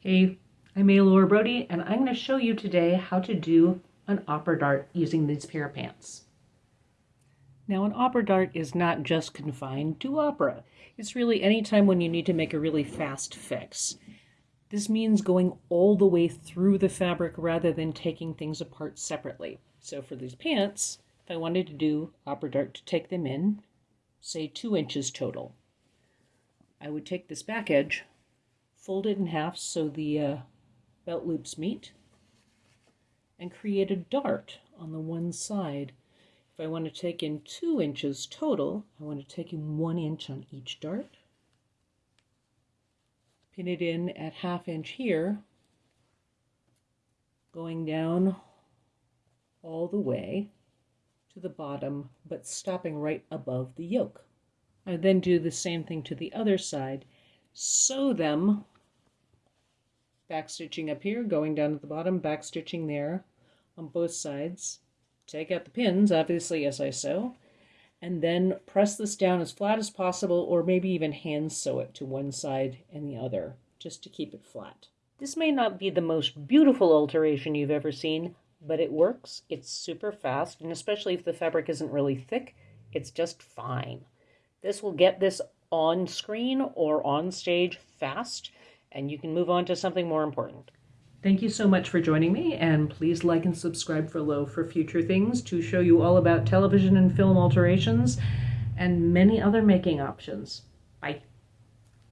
Hey, I'm Aylor Brody, and I'm going to show you today how to do an opera dart using these pair of pants. Now, an opera dart is not just confined to opera. It's really any time when you need to make a really fast fix. This means going all the way through the fabric rather than taking things apart separately. So for these pants, if I wanted to do opera dart to take them in, say two inches total, I would take this back edge fold it in half so the uh, belt loops meet, and create a dart on the one side. If I want to take in two inches total, I want to take in one inch on each dart, pin it in at half inch here, going down all the way to the bottom, but stopping right above the yoke. I then do the same thing to the other side, sew them back stitching up here, going down to the bottom, back stitching there on both sides. Take out the pins, obviously, as I sew, and then press this down as flat as possible, or maybe even hand sew it to one side and the other, just to keep it flat. This may not be the most beautiful alteration you've ever seen, but it works. It's super fast, and especially if the fabric isn't really thick, it's just fine. This will get this on screen or on stage fast and you can move on to something more important. Thank you so much for joining me, and please like and subscribe for Low for future things to show you all about television and film alterations and many other making options. Bye.